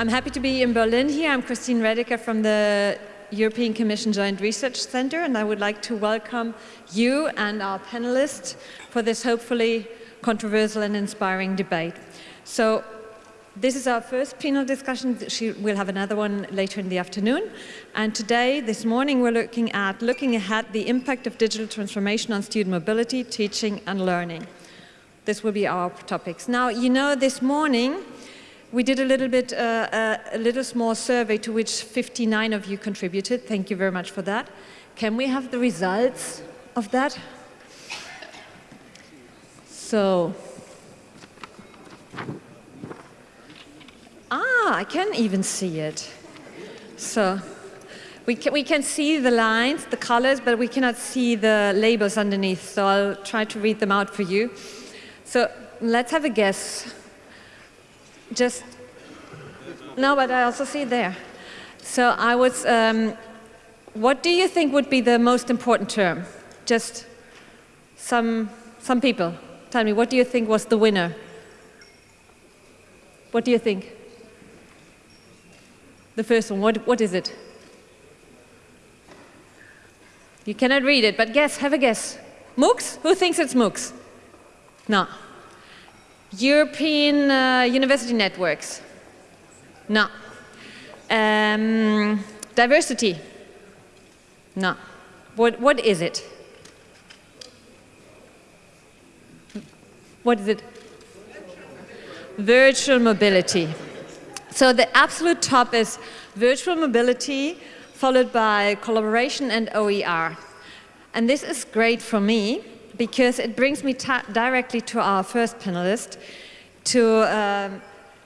I'm happy to be in Berlin here. I'm Christine Redecker from the European Commission Joint Research Center, and I would like to welcome you and our panelists for this hopefully controversial and inspiring debate. So this is our first panel discussion. We'll have another one later in the afternoon. And today, this morning, we're looking at looking ahead the impact of digital transformation on student mobility, teaching and learning. This will be our topics. Now, you know, this morning, we did a little bit, uh, uh, a little small survey to which 59 of you contributed. Thank you very much for that. Can we have the results of that? So, ah, I can even see it. So, we can, we can see the lines, the colors, but we cannot see the labels underneath. So I'll try to read them out for you. So let's have a guess just, no, but I also see there. So I was, um, what do you think would be the most important term? Just some, some people, tell me, what do you think was the winner? What do you think? The first one, what, what is it? You cannot read it, but guess, have a guess. MOOCs? Who thinks it's MOOCs? No. European uh, university networks? No. Um, diversity? No. What, what is it? What is it? Virtual mobility. So the absolute top is virtual mobility, followed by collaboration and OER. And this is great for me because it brings me directly to our first panelist, to um,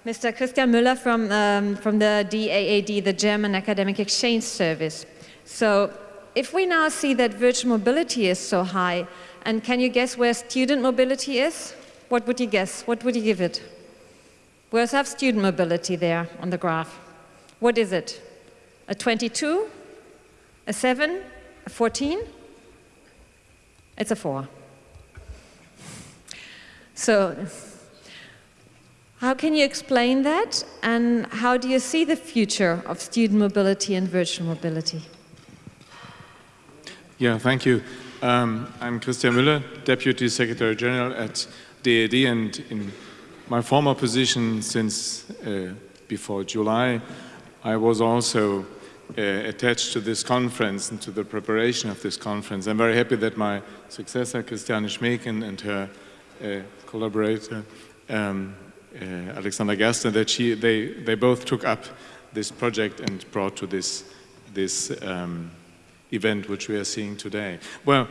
Mr. Christian Müller from, um, from the DAAD, the German Academic Exchange Service. So if we now see that virtual mobility is so high, and can you guess where student mobility is? What would you guess? What would you give it? Where's have student mobility there on the graph? What is it? A 22? A 7? A 14? It's a 4. So how can you explain that and how do you see the future of student mobility and virtual mobility? Yeah, thank you. Um, I'm Christian Müller, Deputy Secretary General at DAAD and in my former position since uh, before July, I was also uh, attached to this conference and to the preparation of this conference. I'm very happy that my successor, Christiane Schmeken, and her uh, collaborator, um, uh, Alexander that she, they, they both took up this project and brought to this, this um, event which we are seeing today. Well,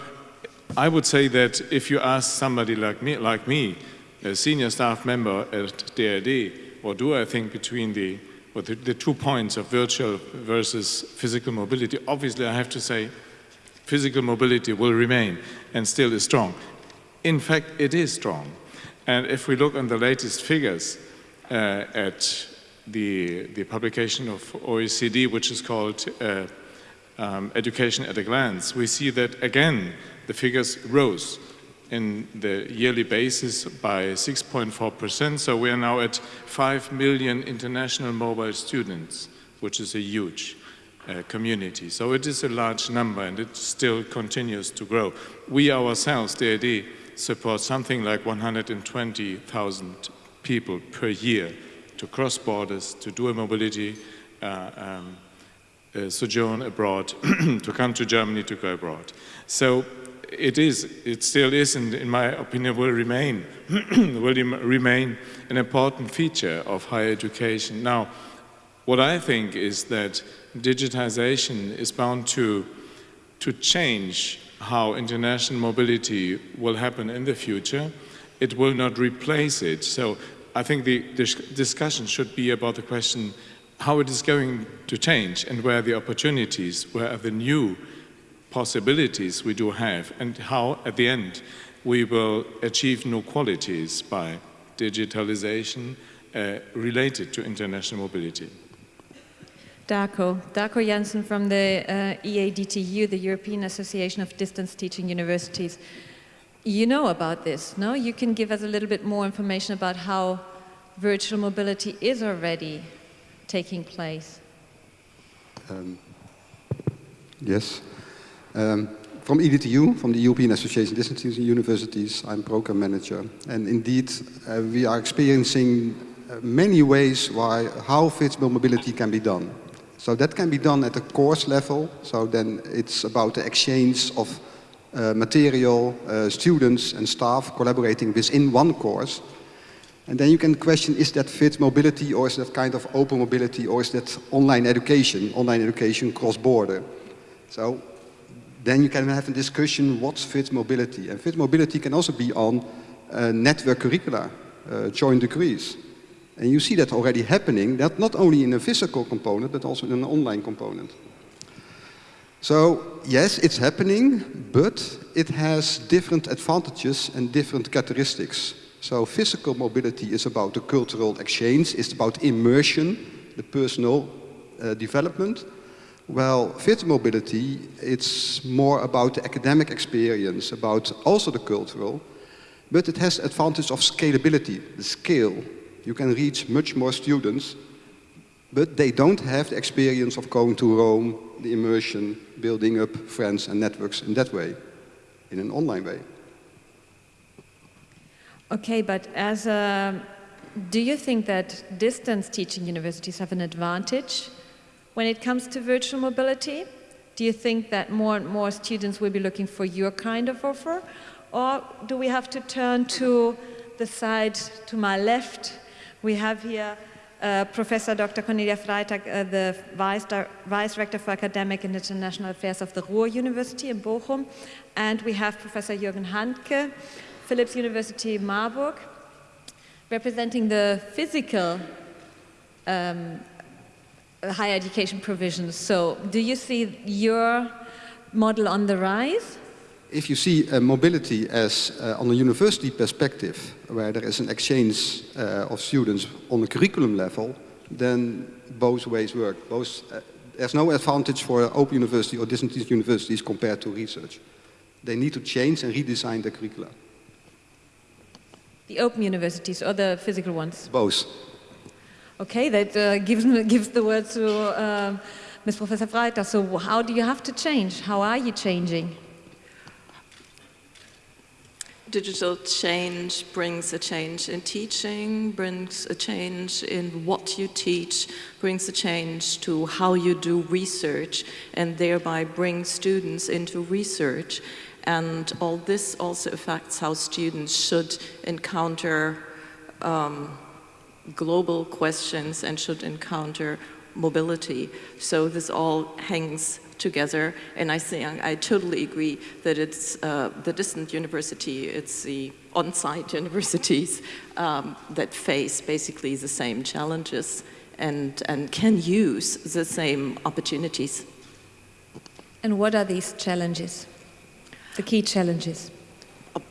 I would say that if you ask somebody like me, like me a senior staff member at DAAD, what do I think between the, the, the two points of virtual versus physical mobility, obviously I have to say physical mobility will remain and still is strong. In fact, it is strong. And if we look on the latest figures uh, at the, the publication of OECD, which is called uh, um, Education at a Glance, we see that again, the figures rose in the yearly basis by 6.4%. So we are now at 5 million international mobile students, which is a huge uh, community. So it is a large number and it still continues to grow. We ourselves, DAAD, support something like 120,000 people per year to cross borders, to do a mobility uh, um, sojourn abroad, to come to Germany to go abroad. So it is, it still is, and in my opinion will remain, will remain an important feature of higher education. Now, what I think is that digitization is bound to, to change how international mobility will happen in the future. It will not replace it. So I think the discussion should be about the question how it is going to change and where the opportunities, where are the new possibilities we do have and how at the end we will achieve new qualities by digitalization uh, related to international mobility. Darco, Darco Jansen from the uh, EADTU, the European Association of Distance Teaching Universities. You know about this, no? You can give us a little bit more information about how virtual mobility is already taking place? Um, yes. Um, from EDTU, from the European Association of Distance Teaching Universities, I'm program manager. And indeed, uh, we are experiencing uh, many ways why, how flexible mobility can be done. So that can be done at the course level. So then it's about the exchange of uh, material, uh, students and staff collaborating within one course. And then you can question, is that fit mobility or is that kind of open mobility or is that online education, online education cross-border? So then you can have a discussion, what's fit mobility? And fit mobility can also be on uh, network curricula, uh, joint degrees. And you see that already happening, that not only in a physical component, but also in an online component. So yes, it's happening, but it has different advantages and different characteristics. So physical mobility is about the cultural exchange, it's about immersion, the personal uh, development. Well, fit mobility, it's more about the academic experience, about also the cultural, but it has the advantage of scalability, the scale. You can reach much more students, but they don't have the experience of going to Rome, the immersion, building up friends and networks in that way, in an online way. Okay, but as a, do you think that distance teaching universities have an advantage when it comes to virtual mobility? Do you think that more and more students will be looking for your kind of offer? Or do we have to turn to the side to my left? We have here uh, Professor Dr. Kornelia Freitag, uh, the Vice, Vice Rector for Academic and International Affairs of the Ruhr University in Bochum. And we have Professor Jürgen Handke, Philipps University Marburg, representing the physical um, higher education provisions. So do you see your model on the rise? If you see uh, mobility as uh, on a university perspective, where there is an exchange uh, of students on a curriculum level, then both ways work. Both, uh, there's no advantage for open university or distance universities compared to research. They need to change and redesign their curricula. The open universities or the physical ones? Both. Okay, that uh, gives, gives the word to uh, Ms. Professor Freitag. So how do you have to change? How are you changing? Digital change brings a change in teaching, brings a change in what you teach, brings a change to how you do research, and thereby brings students into research. And all this also affects how students should encounter um, global questions and should encounter mobility. So this all hangs together, and I think I totally agree that it's uh, the distant university, it's the on-site universities um, that face basically the same challenges and, and can use the same opportunities. And what are these challenges? the key challenges?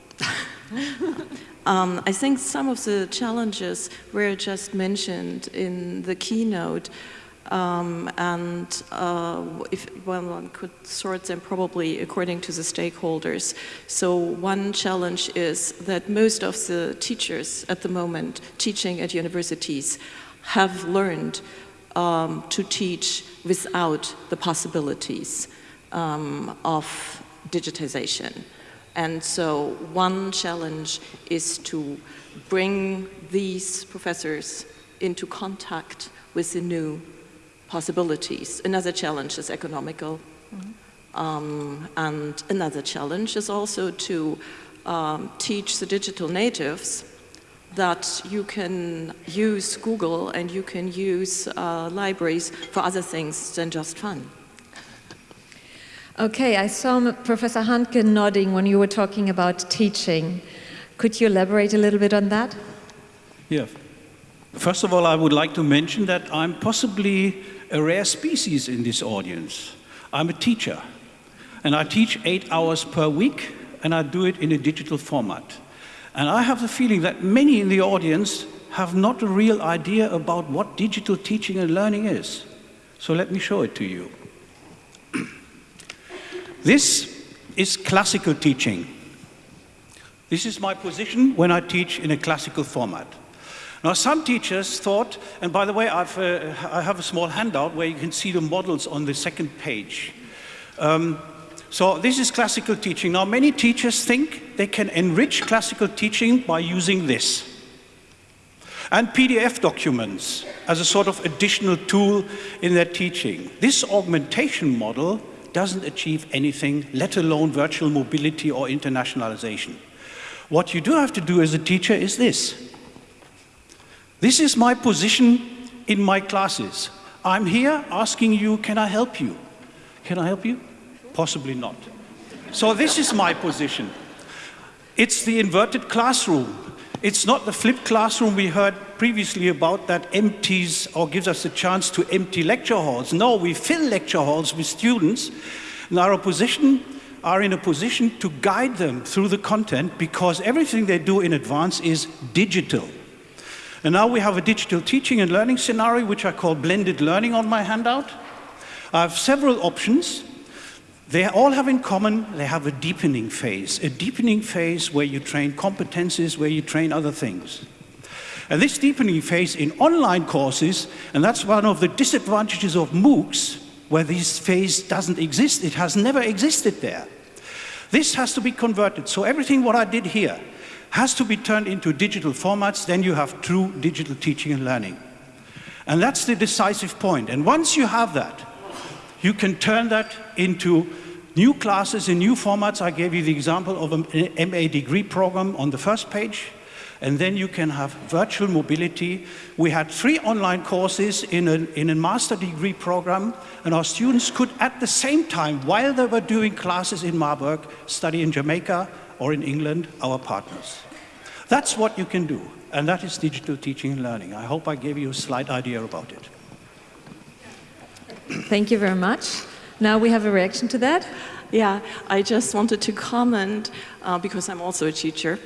um, I think some of the challenges were just mentioned in the keynote. Um, and uh, if well, one could sort them probably according to the stakeholders. So one challenge is that most of the teachers at the moment teaching at universities have learned um, to teach without the possibilities um, of digitization. And so one challenge is to bring these professors into contact with the new possibilities. Another challenge is economical. Mm -hmm. um, and another challenge is also to um, teach the digital natives that you can use Google and you can use uh, libraries for other things than just fun. Okay, I saw Professor Handke nodding when you were talking about teaching. Could you elaborate a little bit on that? Yeah. First of all, I would like to mention that I'm possibly a rare species in this audience. I'm a teacher, and I teach eight hours per week, and I do it in a digital format. And I have the feeling that many in the audience have not a real idea about what digital teaching and learning is. So let me show it to you. This is classical teaching. This is my position when I teach in a classical format. Now, some teachers thought, and by the way, I've, uh, I have a small handout where you can see the models on the second page. Um, so this is classical teaching. Now, many teachers think they can enrich classical teaching by using this. And PDF documents as a sort of additional tool in their teaching. This augmentation model doesn't achieve anything, let alone virtual mobility or internationalization. What you do have to do as a teacher is this. This is my position in my classes. I'm here asking you, can I help you? Can I help you? Possibly not. So this is my position. It's the inverted classroom. It's not the flipped classroom we heard previously about that empties or gives us a chance to empty lecture halls. No, we fill lecture halls with students and our position are in a position to guide them through the content because everything they do in advance is digital. And now we have a digital teaching and learning scenario, which I call blended learning on my handout. I have several options. They all have in common, they have a deepening phase, a deepening phase where you train competencies, where you train other things. And this deepening phase in online courses, and that's one of the disadvantages of MOOCs, where this phase doesn't exist, it has never existed there. This has to be converted. So everything what I did here, has to be turned into digital formats, then you have true digital teaching and learning. And that's the decisive point. And once you have that, you can turn that into new classes in new formats. I gave you the example of an MA degree program on the first page. And then you can have virtual mobility. We had three online courses in a, in a master degree program, and our students could, at the same time, while they were doing classes in Marburg, study in Jamaica, or in England, our partners. That's what you can do, and that is digital teaching and learning. I hope I gave you a slight idea about it. Thank you very much. Now we have a reaction to that. Yeah, I just wanted to comment, uh, because I'm also a teacher.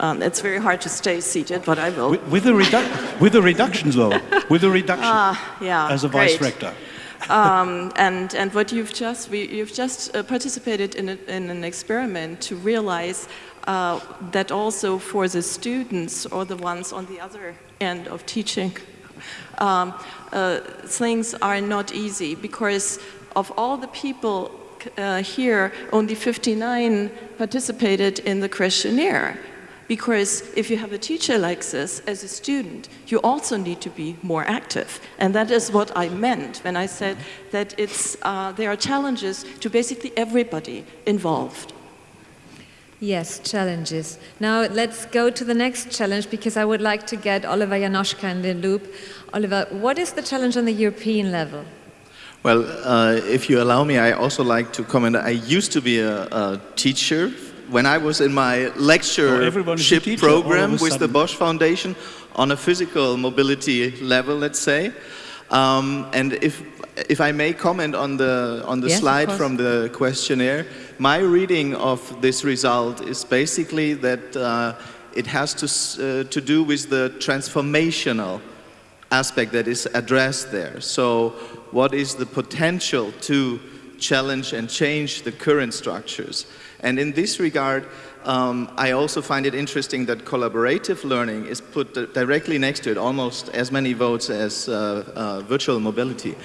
Um, it's very hard to stay seated, but I will. With, with, a, redu with a reduction, though. With a reduction. Uh, yeah, as a great. vice rector. Um, and, and what you've just, we, you've just uh, participated in, a, in an experiment to realize uh, that also for the students or the ones on the other end of teaching, um, uh, things are not easy because of all the people uh, here, only 59 participated in the questionnaire. Because if you have a teacher like this as a student, you also need to be more active. And that is what I meant when I said that it's, uh, there are challenges to basically everybody involved. Yes, challenges. Now let's go to the next challenge because I would like to get Oliver Janoschka in the loop. Oliver, what is the challenge on the European level? Well, uh, if you allow me, I also like to comment. I used to be a, a teacher when I was in my lectureship oh, program with the Bosch Foundation on a physical mobility level, let's say. Um, and if, if I may comment on the, on the yes, slide from the questionnaire, my reading of this result is basically that uh, it has to, uh, to do with the transformational aspect that is addressed there. So what is the potential to challenge and change the current structures? And in this regard, um, I also find it interesting that collaborative learning is put directly next to it, almost as many votes as uh, uh, virtual mobility.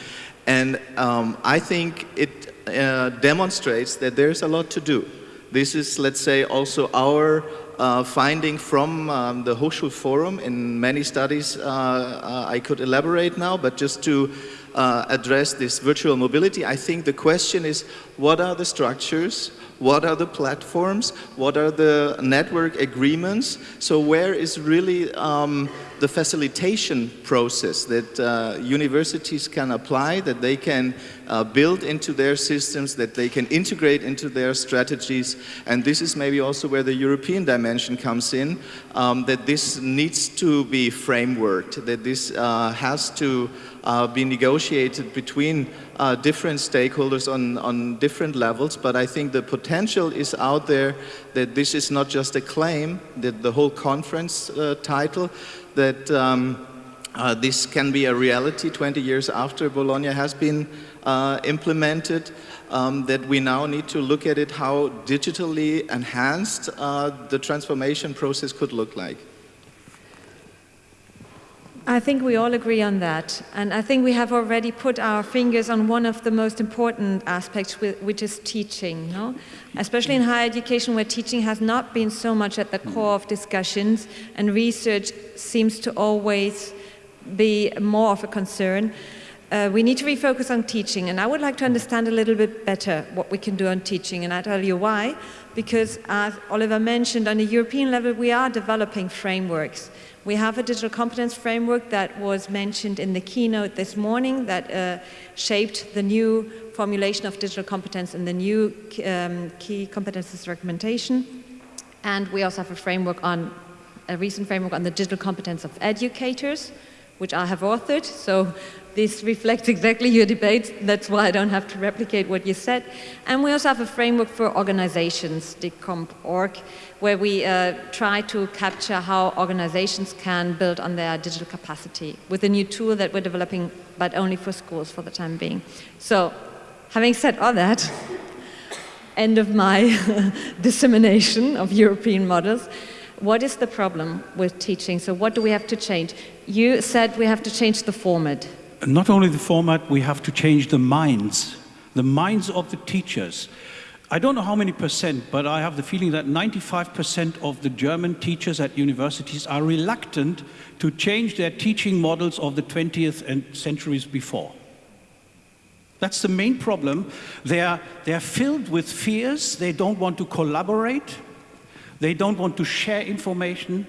And um, I think it uh, demonstrates that there's a lot to do. This is, let's say, also our uh, finding from um, the Hochschulforum in many studies uh, uh, I could elaborate now, but just to uh, address this virtual mobility, I think the question is what are the structures, what are the platforms, what are the network agreements, so where is really um, the facilitation process that uh, universities can apply, that they can uh, build into their systems, that they can integrate into their strategies. And this is maybe also where the European dimension comes in, um, that this needs to be frameworked, that this uh, has to uh, be negotiated between uh, different stakeholders on, on different levels, but I think the potential is out there that this is not just a claim, that the whole conference uh, title, that um, uh, this can be a reality 20 years after Bologna has been uh, implemented, um, that we now need to look at it how digitally enhanced uh, the transformation process could look like. I think we all agree on that. And I think we have already put our fingers on one of the most important aspects, which is teaching. No? Especially in higher education, where teaching has not been so much at the core of discussions, and research seems to always be more of a concern. Uh, we need to refocus on teaching, and I would like to understand a little bit better what we can do on teaching, and I'll tell you why. Because as Oliver mentioned, on a European level, we are developing frameworks. We have a digital competence framework that was mentioned in the keynote this morning that uh, shaped the new formulation of digital competence in the new um, key competences recommendation. And we also have a framework on, a recent framework on the digital competence of educators, which I have authored. So this reflects exactly your debate. That's why I don't have to replicate what you said. And we also have a framework for organizations, DigCompOrg, where we uh, try to capture how organizations can build on their digital capacity with a new tool that we're developing, but only for schools for the time being. So, having said all that, end of my dissemination of European models. What is the problem with teaching? So what do we have to change? You said we have to change the format. Not only the format, we have to change the minds, the minds of the teachers. I don't know how many percent, but I have the feeling that 95% of the German teachers at universities are reluctant to change their teaching models of the 20th and centuries before. That's the main problem. They are, they are filled with fears. They don't want to collaborate. They don't want to share information.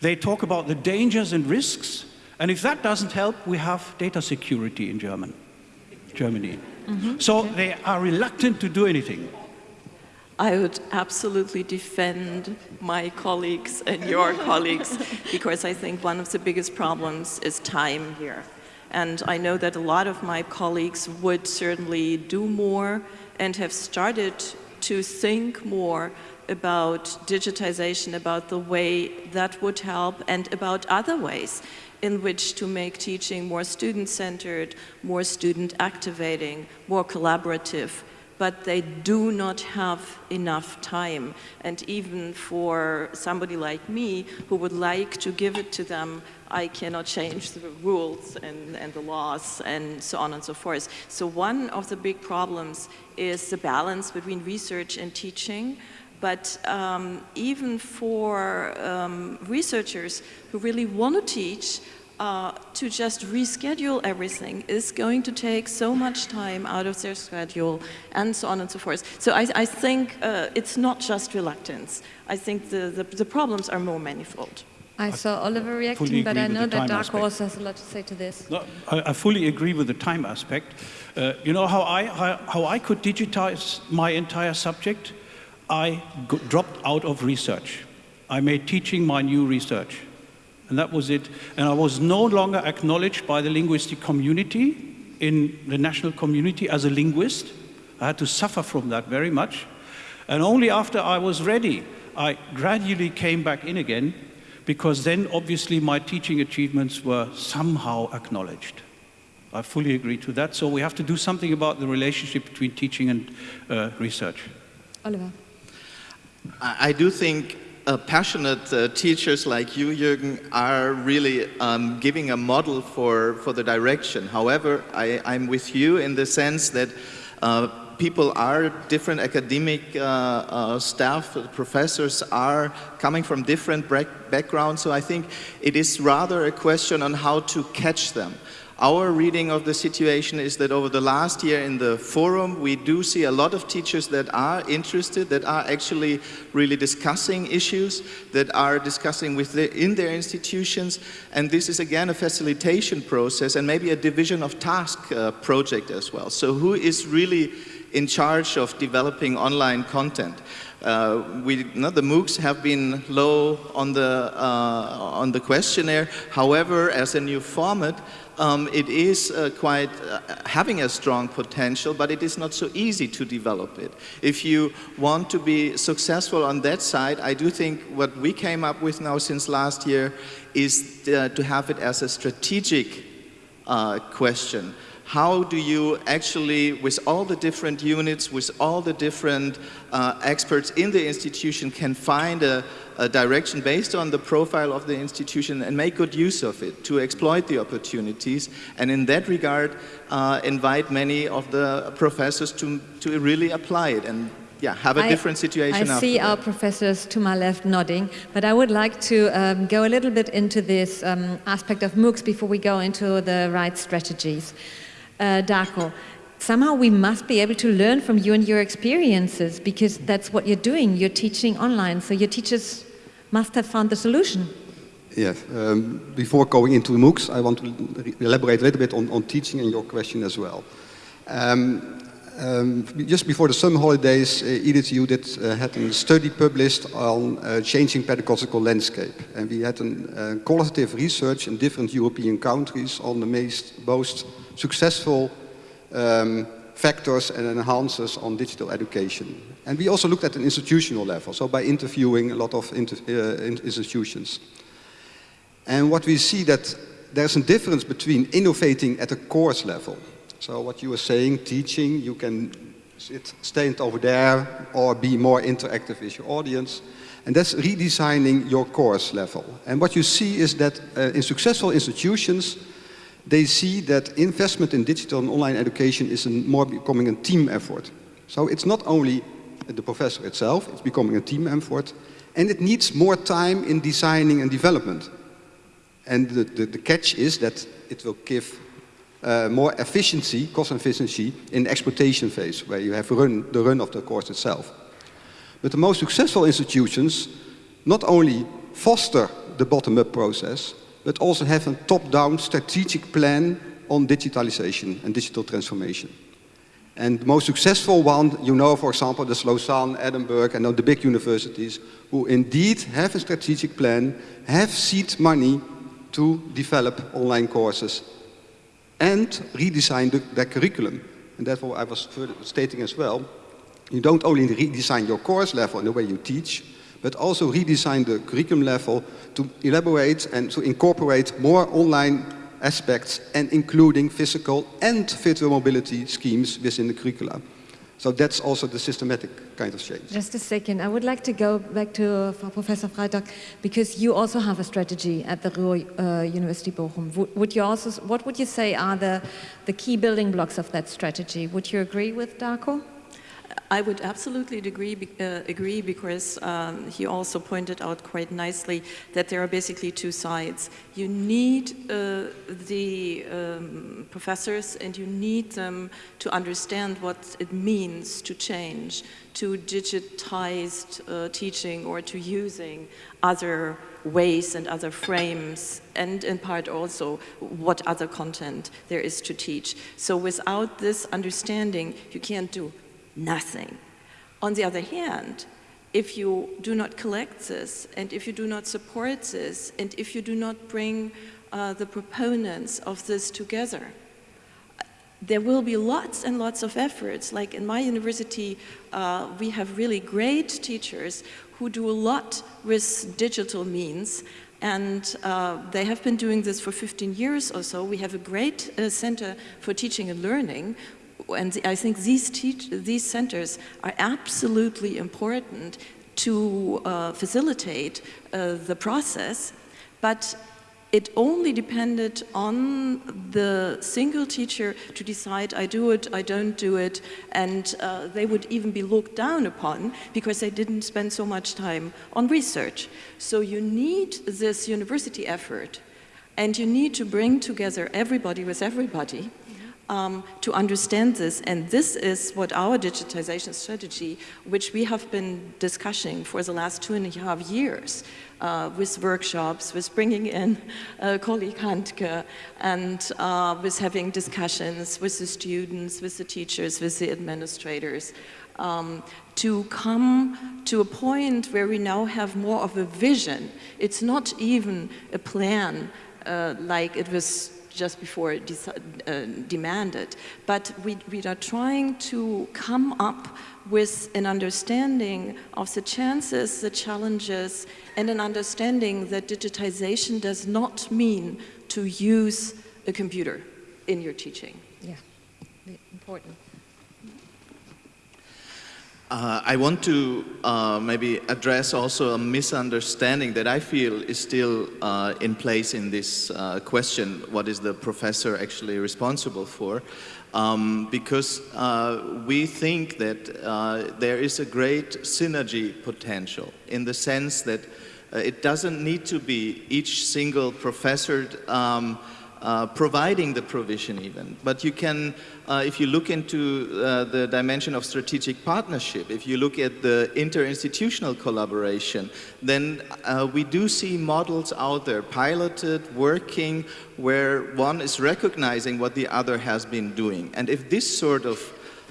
They talk about the dangers and risks. And if that doesn't help, we have data security in German, Germany. Mm -hmm. So they are reluctant to do anything. I would absolutely defend my colleagues and your colleagues because I think one of the biggest problems is time here. And I know that a lot of my colleagues would certainly do more and have started to think more about digitization, about the way that would help and about other ways in which to make teaching more student-centered, more student-activating, more collaborative, but they do not have enough time. And even for somebody like me who would like to give it to them, I cannot change the rules and, and the laws and so on and so forth. So one of the big problems is the balance between research and teaching. But um, even for um, researchers who really want to teach, uh, to just reschedule everything is going to take so much time out of their schedule and so on and so forth. So I, I think uh, it's not just reluctance. I think the, the, the, problems are more manifold. I saw Oliver reacting, but I know that Dark Horse has a lot to say to this. No, I, I fully agree with the time aspect. Uh, you know how I, how, how I could digitize my entire subject? I dropped out of research. I made teaching my new research. And that was it. And I was no longer acknowledged by the linguistic community in the national community as a linguist. I had to suffer from that very much. And only after I was ready, I gradually came back in again, because then obviously my teaching achievements were somehow acknowledged. I fully agree to that. So we have to do something about the relationship between teaching and uh, research. Oliver. I do think uh, passionate uh, teachers like you, Jürgen, are really um, giving a model for, for the direction. However, I, I'm with you in the sense that uh, people are different academic uh, uh, staff, professors are coming from different backgrounds, so I think it is rather a question on how to catch them. Our reading of the situation is that over the last year in the forum, we do see a lot of teachers that are interested, that are actually really discussing issues, that are discussing within their institutions. And this is again a facilitation process and maybe a division of task uh, project as well. So who is really in charge of developing online content? Uh, we, no, the MOOCs have been low on the, uh, on the questionnaire. However, as a new format, um, it is uh, quite uh, having a strong potential, but it is not so easy to develop it. If you want to be successful on that side, I do think what we came up with now since last year is uh, to have it as a strategic uh, question. How do you actually, with all the different units, with all the different uh, experts in the institution, can find a, a, direction based on the profile of the institution and make good use of it to exploit the opportunities. And in that regard, uh, invite many of the professors to, to really apply it and yeah, have a I, different situation. I see our professors to my left nodding, but I would like to um, go a little bit into this um, aspect of MOOCs before we go into the right strategies. Uh, Darco, somehow we must be able to learn from you and your experiences because that's what you're doing. You're teaching online, so your teachers must have found the solution. Yes. Um, before going into MOOCs, I want to elaborate a little bit on, on teaching and your question as well. Um, um, just before the summer holidays, uh, EDTU did, uh, had a study published on uh, changing pedagogical landscape. And we had a uh, qualitative research in different European countries on the most, most successful um, factors and enhancers on digital education. And we also looked at an institutional level, so by interviewing a lot of inter uh, institutions. And what we see that there's a difference between innovating at a course level so what you were saying, teaching, you can sit, stand over there or be more interactive with your audience. And that's redesigning your course level. And what you see is that uh, in successful institutions, they see that investment in digital and online education is more becoming a team effort. So it's not only the professor itself, it's becoming a team effort, and it needs more time in designing and development. And the, the, the catch is that it will give uh, more efficiency, cost efficiency, in the exploitation phase, where you have run, the run of the course itself. But the most successful institutions not only foster the bottom-up process, but also have a top-down strategic plan on digitalization and digital transformation. And the most successful one, you know, for example, the Lausanne, Edinburgh, and the big universities, who indeed have a strategic plan, have seed money to develop online courses and redesign the, their curriculum. And therefore I was stating as well, you don't only redesign your course level in the way you teach, but also redesign the curriculum level to elaborate and to incorporate more online aspects and including physical and virtual mobility schemes within the curricula. So that's also the systematic kind of change. Just a second. I would like to go back to uh, Professor Freitag because you also have a strategy at the Ruhr uh, University Bochum. Would, would, you also, what would you say are the, the key building blocks of that strategy? Would you agree with Darco? I would absolutely agree, uh, agree because um, he also pointed out quite nicely that there are basically two sides. You need uh, the um, professors and you need them to understand what it means to change to digitized uh, teaching or to using other ways and other frames and in part also what other content there is to teach. So without this understanding, you can't do nothing. On the other hand, if you do not collect this, and if you do not support this, and if you do not bring uh, the proponents of this together, there will be lots and lots of efforts. Like in my university, uh, we have really great teachers who do a lot with digital means and uh, they have been doing this for 15 years or so. We have a great uh, center for teaching and learning and I think these, teach, these centers are absolutely important to uh, facilitate uh, the process, but it only depended on the single teacher to decide I do it, I don't do it, and uh, they would even be looked down upon because they didn't spend so much time on research. So you need this university effort and you need to bring together everybody with everybody um, to understand this. And this is what our digitization strategy, which we have been discussing for the last two and a half years, uh, with workshops, with bringing in uh, colleague Handke, and uh, with having discussions with the students, with the teachers, with the administrators, um, to come to a point where we now have more of a vision. It's not even a plan uh, like it was just before uh, demanded. But we, we are trying to come up with an understanding of the chances, the challenges, and an understanding that digitization does not mean to use a computer in your teaching. Yeah. important. Uh, I want to uh, maybe address also a misunderstanding that I feel is still uh, in place in this uh, question, what is the professor actually responsible for? Um, because uh, we think that uh, there is a great synergy potential in the sense that it doesn't need to be each single professor um, uh, providing the provision even. But you can, uh, if you look into uh, the dimension of strategic partnership, if you look at the interinstitutional collaboration, then uh, we do see models out there, piloted, working, where one is recognizing what the other has been doing. And if this sort of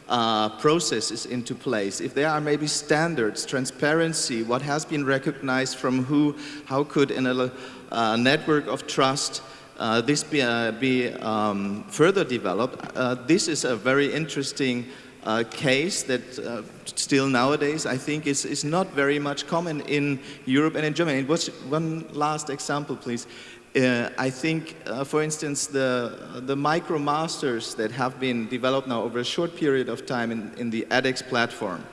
uh, processes into place, if there are maybe standards, transparency, what has been recognized from who, how could in a uh, network of trust uh, this be, uh, be um, further developed, uh, this is a very interesting uh, case that uh, still nowadays I think is, is not very much common in Europe and in Germany. Was one last example, please. Uh, I think, for instance, the, the micro-masters that have been developed now over a short period of time in, in the edX platform,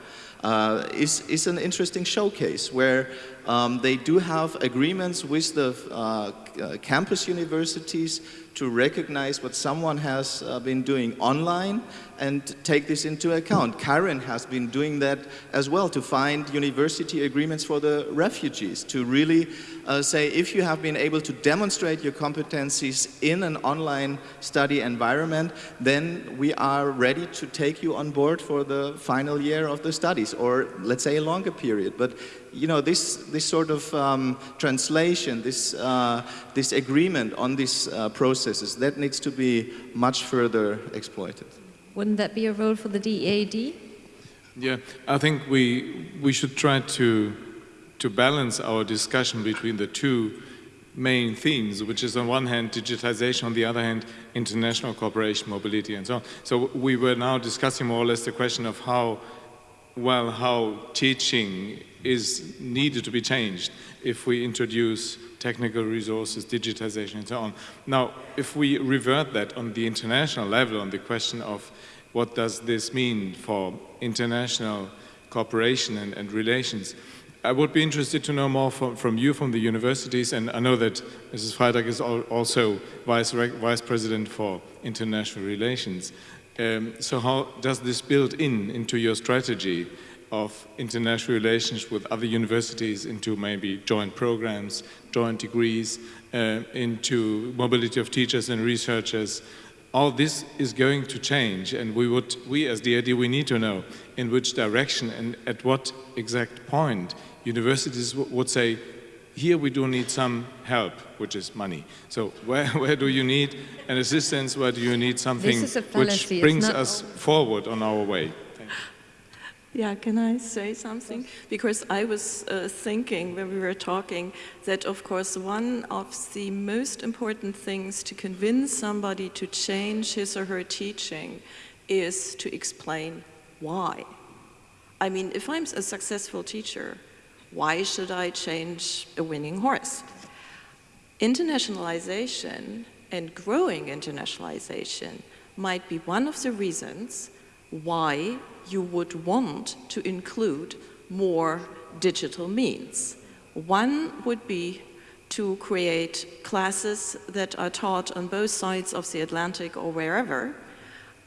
is, is an interesting showcase where um, they do have agreements with the uh, uh, campus universities to recognize what someone has uh, been doing online and take this into account. Kiron has been doing that as well to find university agreements for the refugees, to really uh, say if you have been able to demonstrate your competencies in an online study environment, then we are ready to take you on board for the final year of the studies, or let's say a longer period. But you know, this, this sort of um, translation, this, uh, this agreement on these uh, processes, that needs to be much further exploited. Wouldn't that be a role for the DAAD? Yeah, I think we, we should try to, to balance our discussion between the two main themes, which is on one hand digitization, on the other hand international cooperation, mobility and so on. So we were now discussing more or less the question of how, well, how teaching is needed to be changed if we introduce technical resources, digitization and so on. Now, if we revert that on the international level on the question of what does this mean for international cooperation and, and relations, I would be interested to know more from, from, you, from the universities, and I know that Mrs. Freitag is also Vice, Vice President for International Relations. Um, so how does this build in into your strategy of international relations with other universities into maybe joint programs, joint degrees, uh, into mobility of teachers and researchers. All this is going to change and we would, we as DAAD, we need to know in which direction and at what exact point universities would say, here we do need some help, which is money. So where, where do you need an assistance? Where do you need something which brings us forward on our way? Yeah, can I say something? Because I was uh, thinking when we were talking that, of course, one of the most important things to convince somebody to change his or her teaching is to explain why. I mean, if I'm a successful teacher, why should I change a winning horse? Internationalization and growing internationalization might be one of the reasons why you would want to include more digital means. One would be to create classes that are taught on both sides of the Atlantic or wherever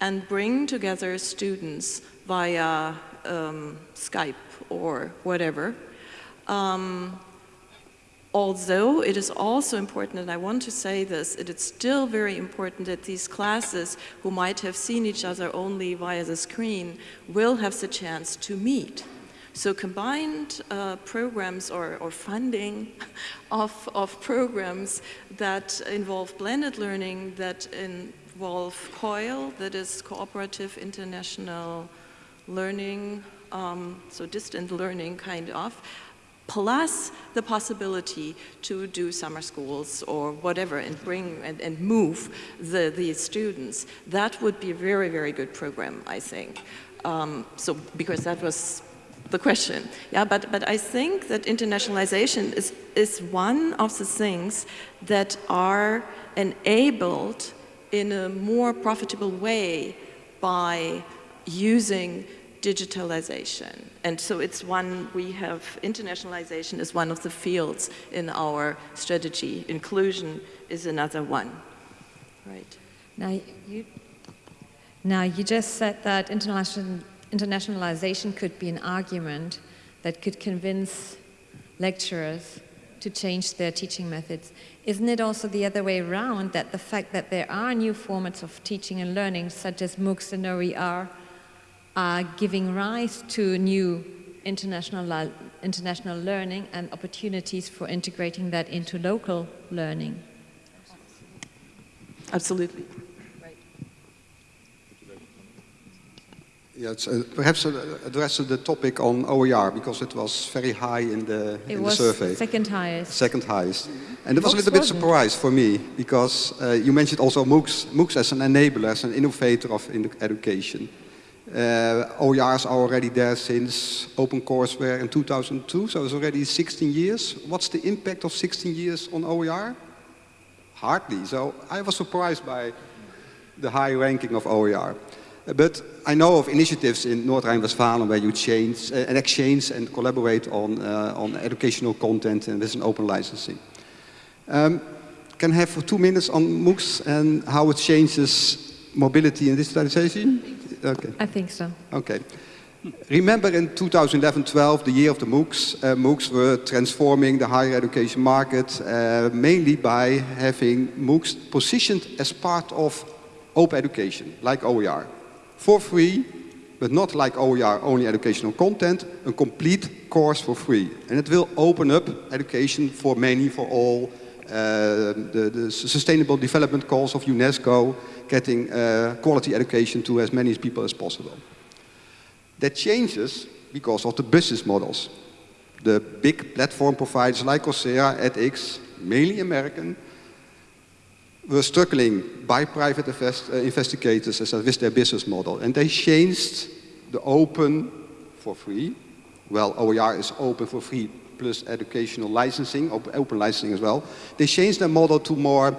and bring together students via um, Skype or whatever um, although it is also important, and I want to say this, it is still very important that these classes who might have seen each other only via the screen will have the chance to meet. So combined uh, programs or, or funding of, of programs that involve blended learning, that involve COIL, that is Cooperative International Learning, um, so distant learning kind of, plus the possibility to do summer schools or whatever and bring and, and move the, the students, that would be a very, very good program, I think. Um, so, because that was the question. Yeah, but, but I think that internationalization is, is one of the things that are enabled in a more profitable way by using digitalization. And so it's one, we have, internationalization is one of the fields in our strategy. Inclusion is another one. Right. Now you, now you just said that international, internationalization could be an argument that could convince lecturers to change their teaching methods. Isn't it also the other way around that the fact that there are new formats of teaching and learning, such as MOOCs and OER, are giving rise to new international, international learning and opportunities for integrating that into local learning? Absolutely. Yes, uh, perhaps uh, address the topic on OER because it was very high in the, it in the survey. second highest. Second highest. And it was a little bit surprised for me because uh, you mentioned also MOOCs, MOOCs as an enabler, as an innovator of education. Uh, OERs are already there since OpenCourseware in 2002, so it's already 16 years. What's the impact of 16 years on OER? Hardly. So I was surprised by the high ranking of OER. But I know of initiatives in North Rhine-Westphalia where you change uh, and exchange and collaborate on, uh, on educational content and with an open licensing. Um, can I have for two minutes on MOOCs and how it changes mobility and digitalization? Okay. I think so. Okay. Remember in 2011-12, the year of the MOOCs, uh, MOOCs were transforming the higher education market uh, mainly by having MOOCs positioned as part of open education, like OER for free, but not like OER, only educational content, a complete course for free. And it will open up education for many, for all, uh, the, the, sustainable development goals of UNESCO, getting uh, quality education to as many people as possible. That changes because of the business models. The big platform providers like Coursera, edX, mainly American, were struggling by private invest, uh, investigators as with their business model. And they changed the open for free. Well, OER is open for free plus educational licensing, open licensing as well. They changed their model to more,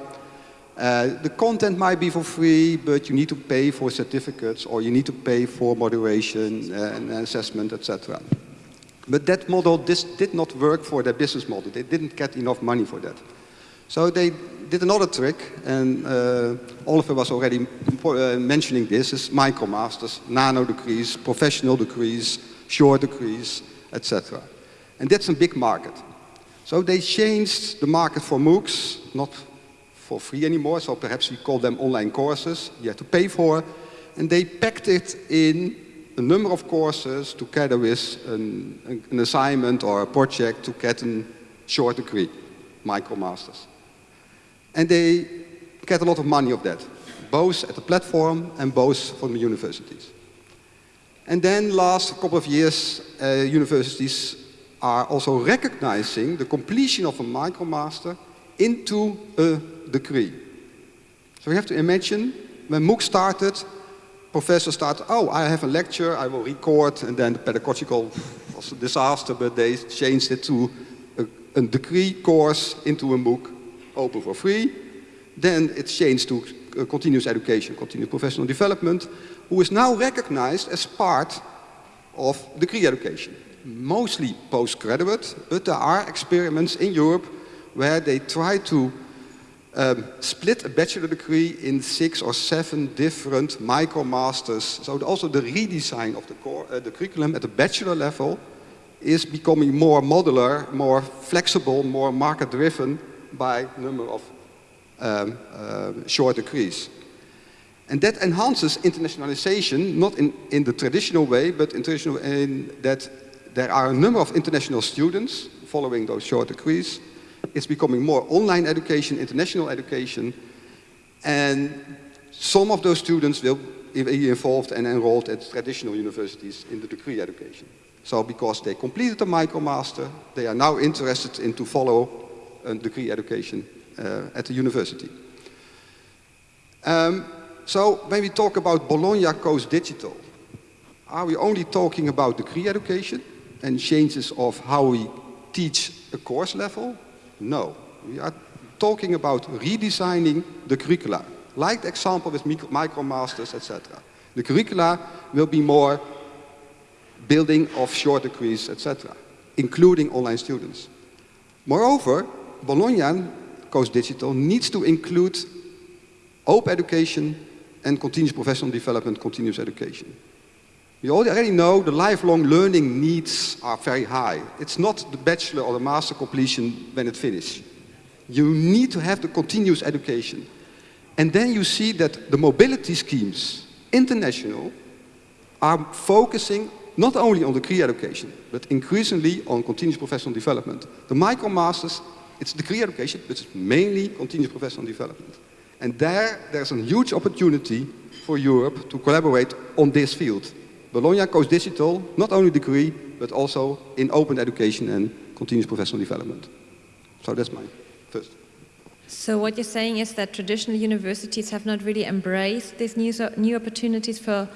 uh, the content might be for free, but you need to pay for certificates or you need to pay for moderation and assessment, etc. But that model this did not work for their business model. They didn't get enough money for that. So they did another trick, and uh, Oliver was already uh, mentioning this, is micromasters, nano degrees, professional degrees, short degrees, etc. And that's a big market. So they changed the market for MOOCs, not for free anymore, so perhaps we call them online courses, you have to pay for, and they packed it in a number of courses together with an, an assignment or a project to get a short degree, micromasters. And they get a lot of money of that, both at the platform and both from the universities. And then last couple of years, uh, universities are also recognizing the completion of a micromaster into a degree. So we have to imagine when MOOC started, professors started, oh, I have a lecture, I will record, and then the pedagogical was a disaster, but they changed it to a, a degree course into a MOOC open for free. Then it changed to uh, continuous education, continuous professional development, who is now recognized as part of degree education. Mostly postgraduate, but there are experiments in Europe where they try to um, split a bachelor degree in six or seven different micromasters. So also the redesign of the, core, uh, the curriculum at the bachelor level is becoming more modular, more flexible, more market-driven, by number of um, uh, short degrees. And that enhances internationalization, not in, in the traditional way, but in, traditional, in that there are a number of international students following those short degrees. It's becoming more online education, international education, and some of those students will be involved and enrolled at traditional universities in the degree education. So because they completed the MicroMaster, they are now interested in to follow a degree education uh, at the university. Um, so when we talk about Bologna goes digital, are we only talking about degree education and changes of how we teach a course level? No, we are talking about redesigning the curricula, like the example with micromasters, etc. The curricula will be more building of short degrees, etc., including online students. Moreover, Bologna Goes Digital needs to include open education and continuous professional development, continuous education. We already know the lifelong learning needs are very high. It's not the bachelor or the master completion when it finishes. You need to have the continuous education. And then you see that the mobility schemes, international, are focusing not only on degree education, but increasingly on continuous professional development. The micromasters, it's degree education, but it's mainly continuous professional development. And there, there's a huge opportunity for Europe to collaborate on this field. Bologna Goes Digital, not only degree, but also in open education and continuous professional development. So that's my first. So what you're saying is that traditional universities have not really embraced these new, new opportunities for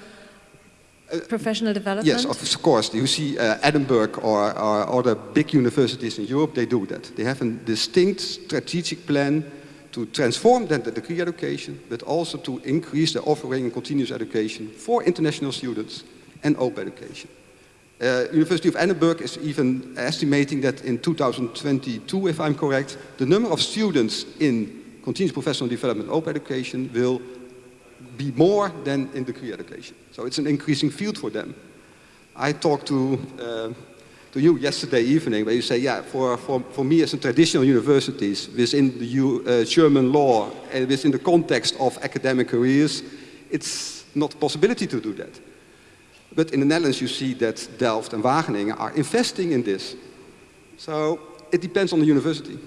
uh, professional development? Yes, of course. You see uh, Edinburgh or, or other big universities in Europe, they do that. They have a distinct strategic plan to transform the degree education, but also to increase the offering in continuous education for international students and open education. Uh, University of Edinburgh is even estimating that in 2022, if I'm correct, the number of students in continuous professional development open education will be more than in degree education. So it's an increasing field for them. I talked to, uh, to you yesterday evening where you say, yeah, for, for, for me as a traditional universities within the U, uh, German law and within the context of academic careers, it's not a possibility to do that. But in the Netherlands, you see that Delft and Wageningen are investing in this. So it depends on the university.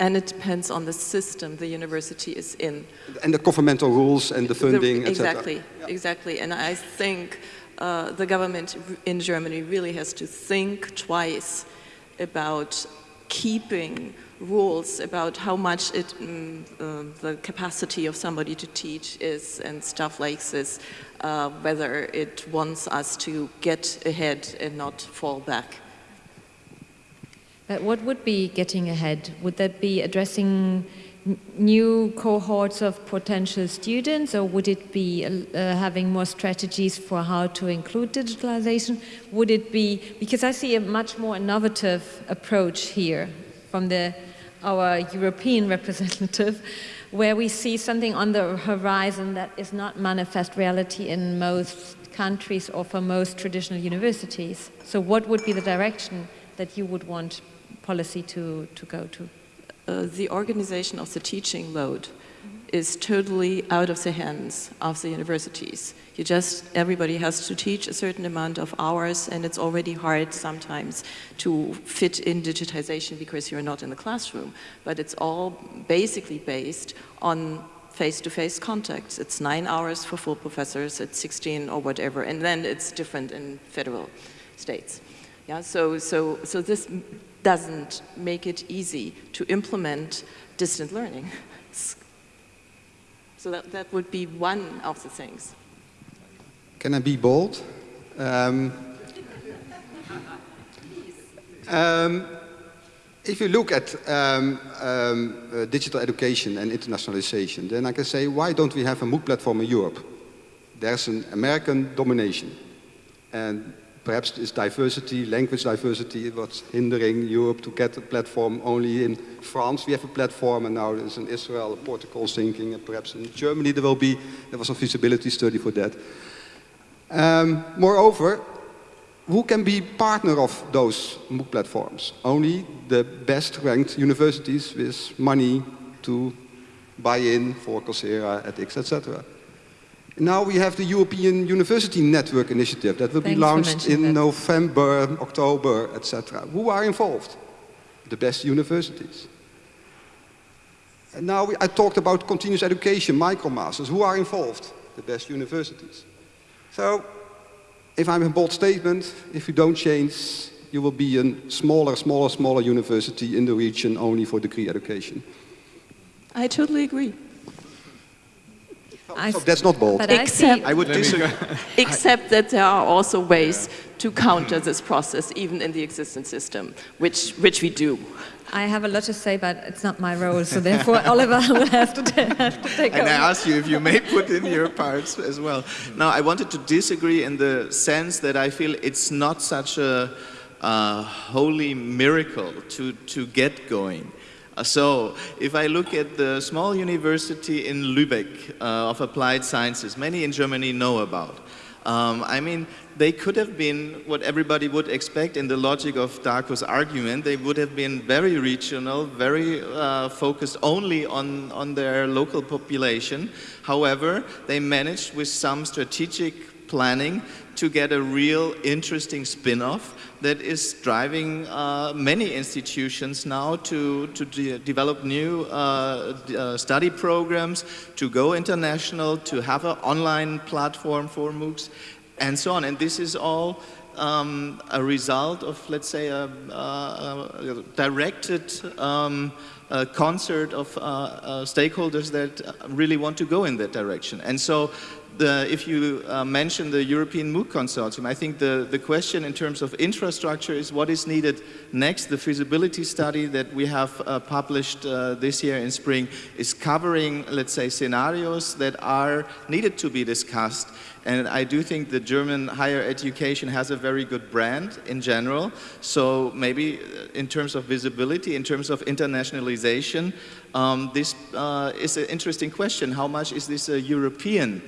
And it depends on the system the university is in. And the governmental rules and the funding, the, Exactly, yeah. exactly. And I think uh, the government in Germany really has to think twice about keeping rules about how much it, um, uh, the capacity of somebody to teach is and stuff like this, uh, whether it wants us to get ahead and not fall back. But what would be getting ahead? Would that be addressing new cohorts of potential students or would it be uh, having more strategies for how to include digitalization? Would it be, because I see a much more innovative approach here from the our European representative, where we see something on the horizon that is not manifest reality in most countries or for most traditional universities. So what would be the direction that you would want policy to, to go to? Uh, the organization of the teaching load is totally out of the hands of the universities. You just, everybody has to teach a certain amount of hours and it's already hard sometimes to fit in digitization because you're not in the classroom. But it's all basically based on face-to-face -face contacts. It's nine hours for full professors, it's 16 or whatever, and then it's different in federal states. Yeah, so, so, so this doesn't make it easy to implement distant learning. So that, that would be one of the things. Can I be bold? Um, um, if you look at um, um, uh, digital education and internationalization, then I can say, why don't we have a MOOC platform in Europe? There's an American domination. And perhaps this diversity, language diversity, what's hindering Europe to get a platform. Only in France we have a platform, and now there's in Israel, a Portugal thinking, and perhaps in Germany there will be, there was a feasibility study for that. Um, moreover, who can be partner of those MOOC platforms? Only the best ranked universities with money to buy in for Coursera, edX, etc. Now we have the European University Network Initiative that will Thanks be launched in that. November, October, etc. Who are involved? The best universities. And now we, I talked about continuous education, micromasters. Who are involved? The best universities. So, if I'm a bold statement, if you don't change, you will be a smaller, smaller, smaller university in the region only for degree education. I totally agree. I, so that's not bold. Except, I, I would disagree. except that there are also ways to counter this process, even in the existing system, which, which we do. I have a lot to say, but it's not my role, so therefore Oliver will have to, have to take and over. And I ask you if you may put in your parts as well. Now, I wanted to disagree in the sense that I feel it's not such a uh, holy miracle to, to get going. So, if I look at the small university in Lübeck uh, of applied sciences, many in Germany know about. Um, I mean, they could have been what everybody would expect in the logic of Darco's argument. They would have been very regional, very uh, focused only on, on their local population. However, they managed with some strategic planning to get a real interesting spin-off that is driving uh, many institutions now to, to de develop new uh, uh, study programs, to go international, to have an online platform for MOOCs, and so on. And this is all um, a result of, let's say, a, a, directed um, a concert of uh, uh, stakeholders that really want to go in that direction. And so the, if you uh, mention the European MOOC Consortium, I think the, the question in terms of infrastructure is what is needed next. The feasibility study that we have uh, published uh, this year in spring is covering, let's say, scenarios that are needed to be discussed. And I do think the German higher education has a very good brand in general. So maybe uh, in terms of visibility, in terms of internationalization, um, this uh, is an interesting question. How much is this a European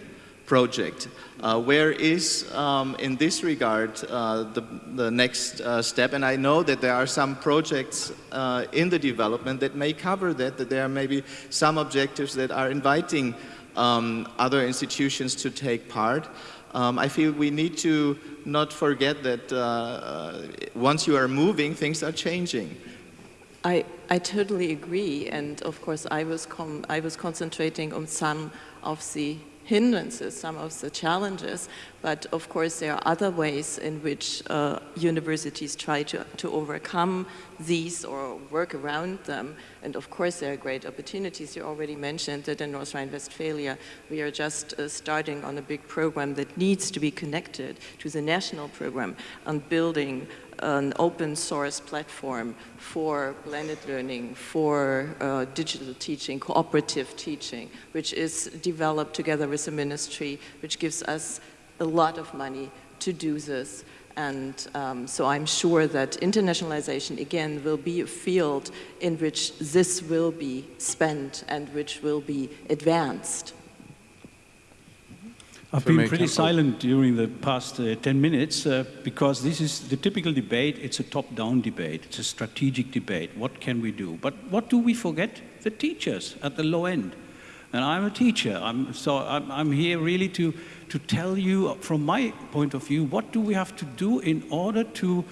project. Uh, where is, um, in this regard, uh, the, the next uh, step? And I know that there are some projects uh, in the development that may cover that, that there are maybe some objectives that are inviting um, other institutions to take part. Um, I feel we need to not forget that uh, uh, once you are moving, things are changing. I, I totally agree, and of course I was, I was concentrating on some of the hindrances, some of the challenges, but of course there are other ways in which uh, universities try to, to overcome these or work around them. And of course there are great opportunities. You already mentioned that in North Rhine-Westphalia we are just uh, starting on a big program that needs to be connected to the national program on building an open source platform for blended learning, for uh, digital teaching, cooperative teaching, which is developed together with the ministry, which gives us a lot of money to do this. And um, so I'm sure that internationalization, again, will be a field in which this will be spent and which will be advanced. I've been pretty silent during the past uh, 10 minutes uh, because this is the typical debate. It's a top-down debate. It's a strategic debate. What can we do? But what do we forget? The teachers at the low end. And I'm a teacher. I'm, so I'm, I'm here really to, to tell you, from my point of view, what do we have to do in order to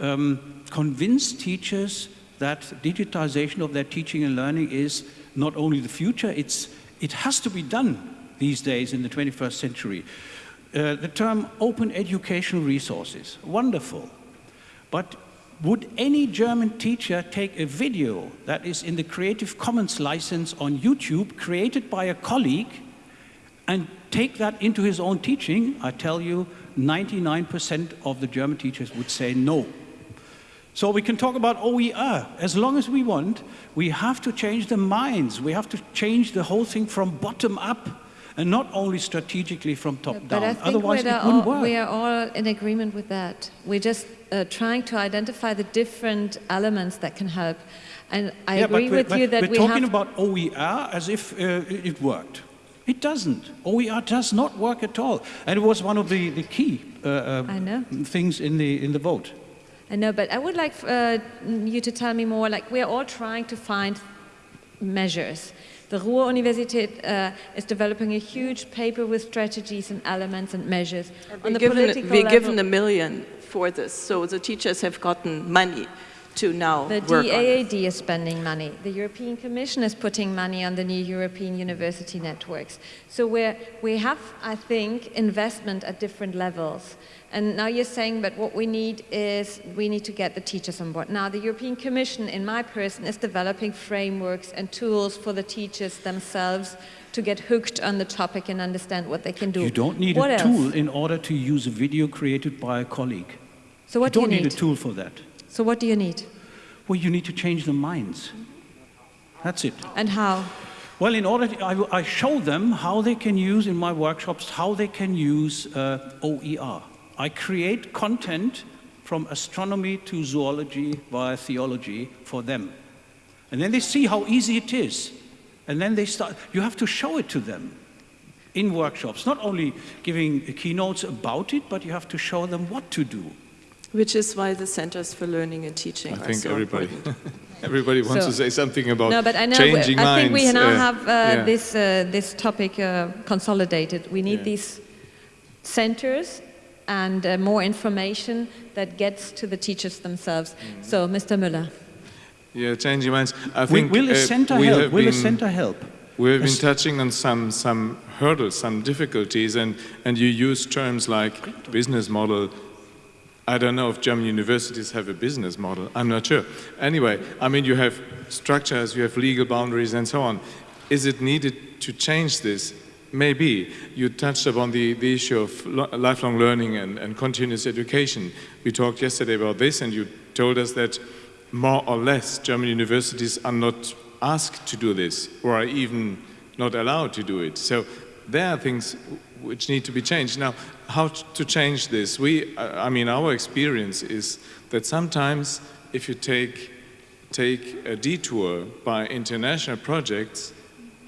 um, convince teachers that digitization of their teaching and learning is not only the future, it's, it has to be done these days in the 21st century. Uh, the term open educational resources, wonderful. But would any German teacher take a video that is in the Creative Commons license on YouTube created by a colleague and take that into his own teaching? I tell you, 99% of the German teachers would say no. So we can talk about OER as long as we want. We have to change the minds. We have to change the whole thing from bottom up and not only strategically from top but down. Otherwise, it wouldn't all, work. We are all in agreement with that. We're just uh, trying to identify the different elements that can help. And I yeah, agree with you that we're we talking about OER as if uh, it worked. It doesn't. OER does not work at all. And it was one of the, the key uh, uh things in the, in the vote. I know, but I would like uh, you to tell me more, like we're all trying to find measures. The Ruhr-Universität uh, is developing a huge paper with strategies and elements and measures. And on the given, political We're level. given a million for this, so the teachers have gotten money to now The DAAD is spending money. The European Commission is putting money on the new European university networks. So we we have, I think, investment at different levels. And now you're saying that what we need is we need to get the teachers on board. Now the European Commission, in my person, is developing frameworks and tools for the teachers themselves to get hooked on the topic and understand what they can do. You don't need what a else? tool in order to use a video created by a colleague. So what you do don't you need need? a tool for that. So what do you need? Well, you need to change the minds. That's it. And how? Well, in order, to, I, I show them how they can use in my workshops, how they can use uh, OER. I create content from astronomy to zoology via theology for them. And then they see how easy it is. And then they start, you have to show it to them in workshops, not only giving keynotes about it, but you have to show them what to do. Which is why the Centers for Learning and Teaching I are think so everybody, important. everybody wants So- to say something about No, but I know. changing I minds. think we now uh, have uh, yeah. this uh, this topic uh, consolidated. We need Yeah. these centers and uh, more information that gets to the teachers themselves. Mm-hmm. So, Mr. Müller. Yeah, changing minds. I Will, think will a uh, center we help? have Will a center help? We've been touching on some, some hurdles, some difficulties, and, and you use terms like business model. I don't know if German universities have a business model. I'm not sure. Anyway, I mean, you have structures, you have legal boundaries, and so on. Is it needed to change this? Maybe. You touched upon the, the issue of lo- lifelong learning and, and continuous education. We talked yesterday about this, and you told us that more or less German universities are not asked to do this or are even not allowed to do it. So there are things which need to be changed. Now, how to change this? We, I mean, our experience is that sometimes if you take, take a detour by international projects,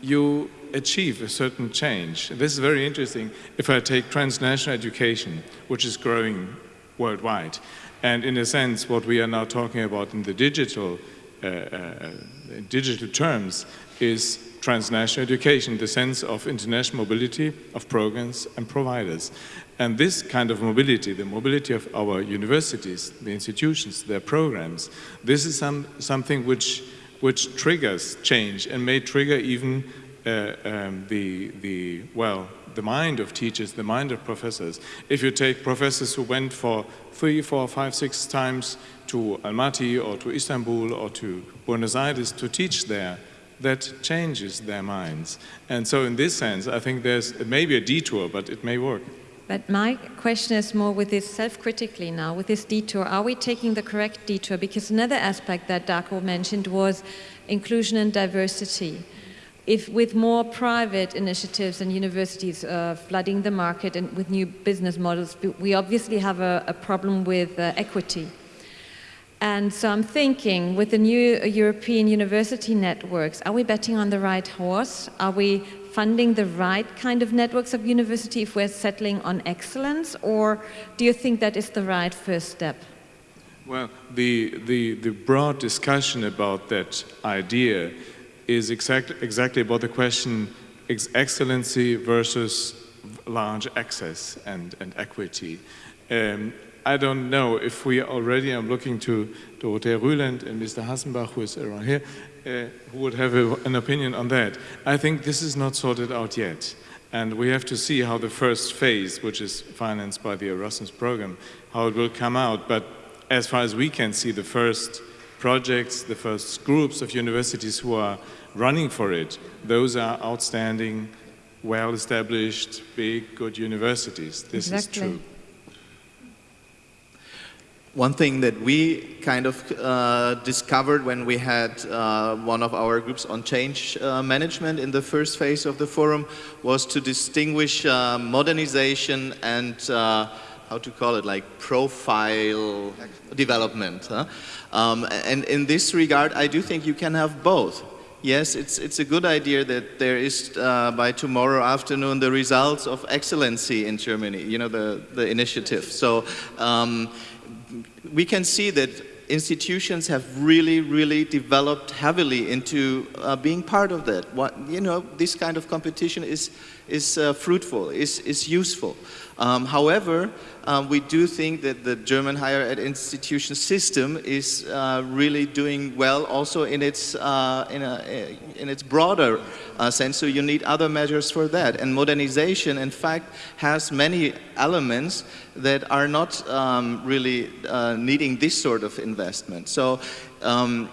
you achieve a certain change. This is very interesting. If I take transnational education, which is growing worldwide, and in a sense, what we are now talking about in the digital, uh, uh, digital terms is transnational education, the sense of international mobility of programs and providers. And this kind of mobility, the mobility of our universities, the institutions, their programs, this is some, something which, which triggers change and may trigger even uh, um, the, the, well, the mind of teachers, the mind of professors. If you take professors who went for three, four, five, six times to Almaty or to Istanbul or to Buenos Aires to teach there, that changes their minds. And so in this sense, I think there's maybe a detour, but it may work. But my question is more with this self-critically now, with this detour, are we taking the correct detour? Because another aspect that Darco mentioned was inclusion and diversity. If with more private initiatives and universities uh, flooding the market and with new business models, we obviously have a, a problem with uh, equity. And so I'm thinking, with the new European university networks, are we betting on the right horse? Are we funding the right kind of networks of university if we're settling on excellence? Or do you think that is the right first step? Well, the, the, the broad discussion about that idea is exact, exactly about the question ex excellency versus large access and, and equity. Um, I don't know if we already, I'm looking to Dorothea Rüland and Mr. Hassenbach, who is around here, uh, who would have a, an opinion on that. I think this is not sorted out yet. And we have to see how the first phase, which is financed by the Erasmus program, how it will come out. But as far as we can see, the first projects, the first groups of universities who are running for it, those are outstanding, well-established, big, good universities. This Exactly. is true. One thing that we kind of uh, discovered when we had uh, one of our groups on change uh, management in the first phase of the forum was to distinguish uh, modernization and uh, how to call it, like profile development. Huh? Um, and in this regard, I do think you can have both. Yes, it's, it's a good idea that there is uh, by tomorrow afternoon the results of excellency in Germany, you know, the, the initiative. So um, we can see that institutions have really, really developed heavily into uh, being part of that. What, you know, this kind of competition is, is uh, fruitful, is, is useful. Um, however, um, we do think that the German higher ed institution system is uh, really doing well also in its, uh, in, a, in its broader uh, sense, so you need other measures for that. And modernization, in fact, has many elements that are not um, really uh, needing this sort of investment. So um,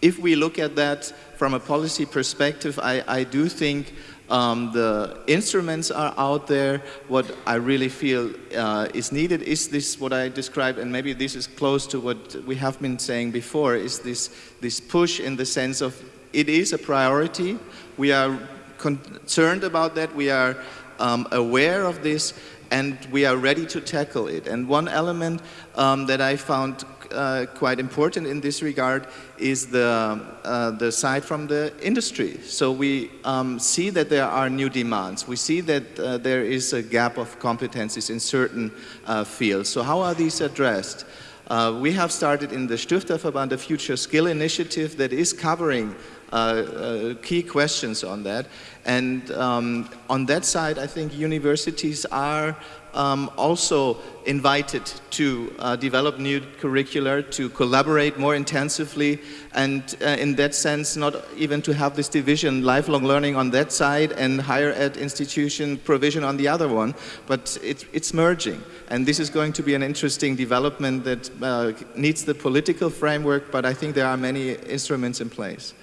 if we look at that from a policy perspective, I, I do think um, the instruments are out there. What I really feel uh, is needed is this, what I described, and maybe this is close to what we have been saying before, is this, this push in the sense of it is a priority. We are concerned about that. We are um, aware of this, and we are ready to tackle it. And one element um, that I found uh, quite important in this regard is the, uh, the side from the industry. So we um, see that there are new demands. We see that uh, there is a gap of competencies in certain uh, fields. So how are these addressed? Uh, we have started in the Stifterverband a future skill initiative that is covering uh, uh, key questions on that. And um, on that side, I think universities are um, also invited to uh, develop new curricula, to collaborate more intensively, and uh, in that sense, not even to have this division, lifelong learning on that side and higher ed institution provision on the other one, but it, it's merging. And this is going to be an interesting development that uh, needs the political framework, but I think there are many instruments in place.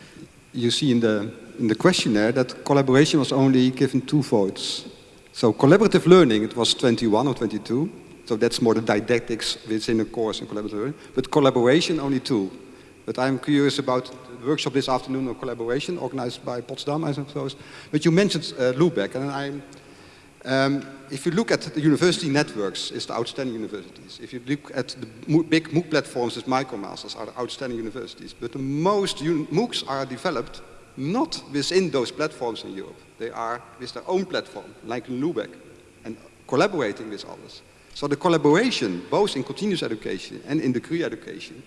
You see in the, in the questionnaire that collaboration was only given two votes. So collaborative learning, it was 21 or 22. So that's more the didactics within a course in collaborative learning. But collaboration, only two. But I'm curious about the workshop this afternoon on collaboration, organized by Potsdam, I suppose. But you mentioned uh, Lübeck, and I, um, if you look at the university networks, it's the outstanding universities. If you look at the big MOOC platforms, it's MicroMasters are the outstanding universities. But the most MOOCs are developed not within those platforms in Europe. They are with their own platform, like in Lübeck, and collaborating with others. So the collaboration, both in continuous education and in degree education,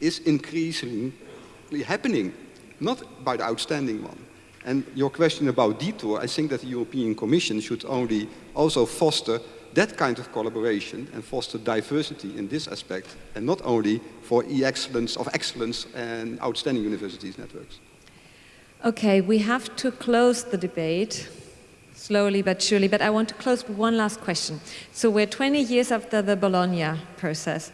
is increasingly happening, not by the outstanding one. And your question about detour, I think that the European Commission should only also foster that kind of collaboration and foster diversity in this aspect, and not only for e-excellence of excellence and outstanding universities networks. Okay, we have to close the debate slowly but surely, but I want to close with one last question. So we're 20 years after the Bologna process.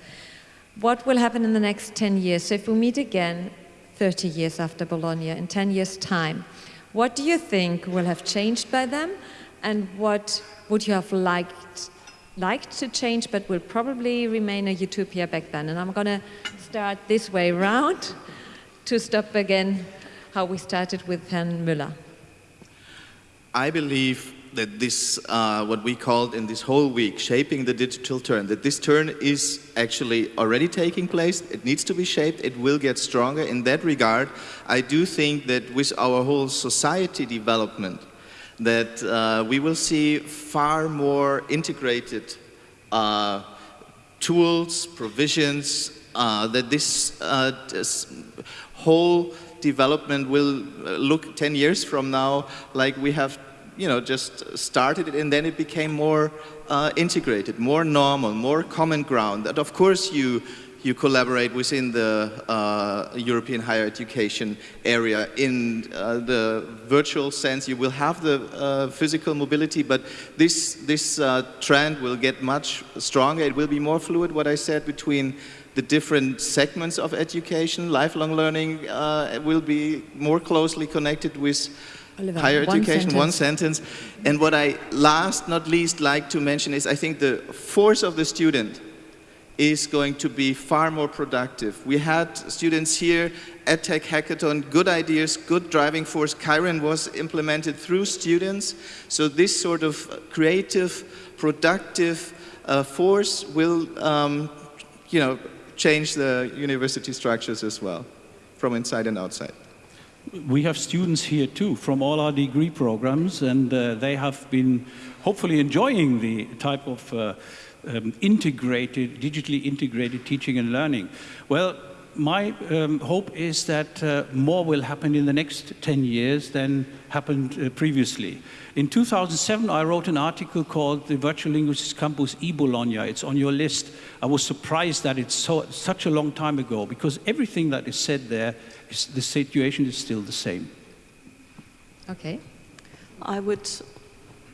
What will happen in the next 10 years? So if we meet again 30 years after Bologna, in 10 years' time, what do you think will have changed by then? And what would you have liked, liked to change, but will probably remain a utopia back then? And I'm going to start this way round to stop again how we started with Herrn Müller. I believe that this, uh, what we called in this whole week, shaping the digital turn, that this turn is actually already taking place. It needs to be shaped. It will get stronger. In that regard, I do think that with our whole society development, that uh, we will see far more integrated uh, tools, provisions, uh, that this, uh, this whole development will uh, look 10 years from now like we have you know, just started it and then it became more uh, integrated, more normal, more common ground. That of course you, you collaborate within the uh, European higher education area. In uh, the virtual sense, you will have the uh, physical mobility, but this, this uh, trend will get much stronger. It will be more fluid, what I said, between the different segments of education. Lifelong learning uh, will be more closely connected with Oliver, higher one education, sentence. one sentence. And what I last not least like to mention is I think the force of the student is going to be far more productive. We had students here at Tech Hackathon, good ideas, good driving force. Kiron was implemented through students. So this sort of creative, productive uh, force will, um, you know, change the university structures as well, from inside and outside. We have students here too from all our degree programs and uh, they have been hopefully enjoying the type of uh, um, integrated, digitally integrated teaching and learning. Well, my um, hope is that uh, more will happen in the next 10 years than happened uh, previously. In 2007, I wrote an article called The Virtual Linguistics Campus e-Bologna. It's on your list. I was surprised that it's so, such a long time ago because everything that is said there, is, the situation is still the same. Okay. I would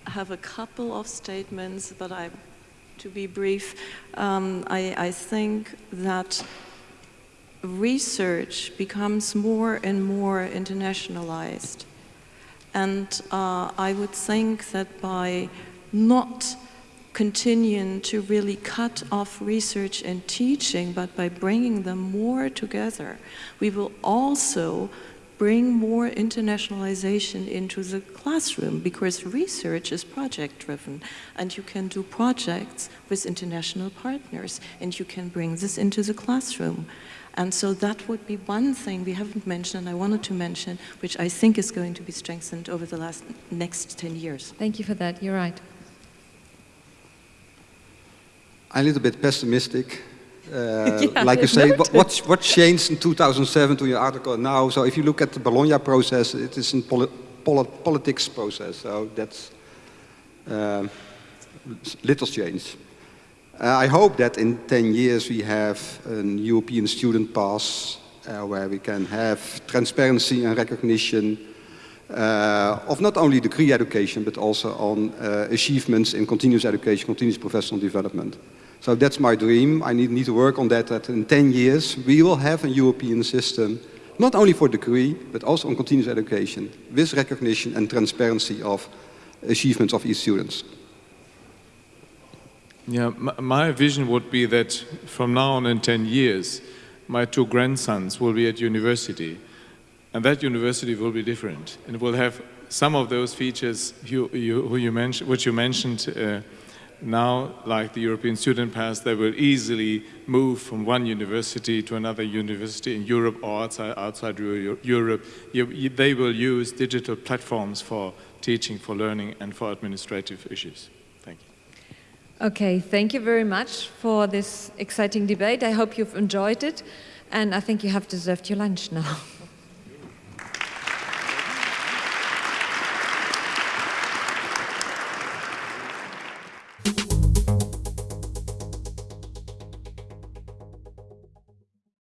have a couple of statements, but I, to be brief, um, I, I think that research becomes more and more internationalized. And uh, I would think that by not continuing to really cut off research and teaching, but by bringing them more together, we will also bring more internationalization into the classroom because research is project driven and you can do projects with international partners and you can bring this into the classroom. And so that would be one thing we haven't mentioned, and I wanted to mention, which I think is going to be strengthened over the last next 10 years. Thank you for that. You're right. I'm a little bit pessimistic. Uh, yeah, like you say, what, what changed in 2007 to your article now? So if you look at the Bologna process, it is a poli poli politics process. So that's uh, little change. Uh, I hope that in 10 years we have a European student pass uh, where we can have transparency and recognition uh, of not only degree education but also on uh, achievements in continuous education, continuous professional development. So that's my dream. I need, need to work on that, that in 10 years we will have a European system not only for degree but also on continuous education with recognition and transparency of achievements of each student. Yeah, my vision would be that from now on in 10 years, my two grandsons will be at university. And that university will be different. And will have some of those features you, you, you mentioned, which you mentioned uh, now, like the European Student Pass, they will easily move from one university to another university in Europe or outside, outside Europe. they will use digital platforms for teaching, for learning, and for administrative issues. Thank you. Okay, thank you very much for this exciting debate. I hope you've enjoyed it, and I think you have deserved your lunch now.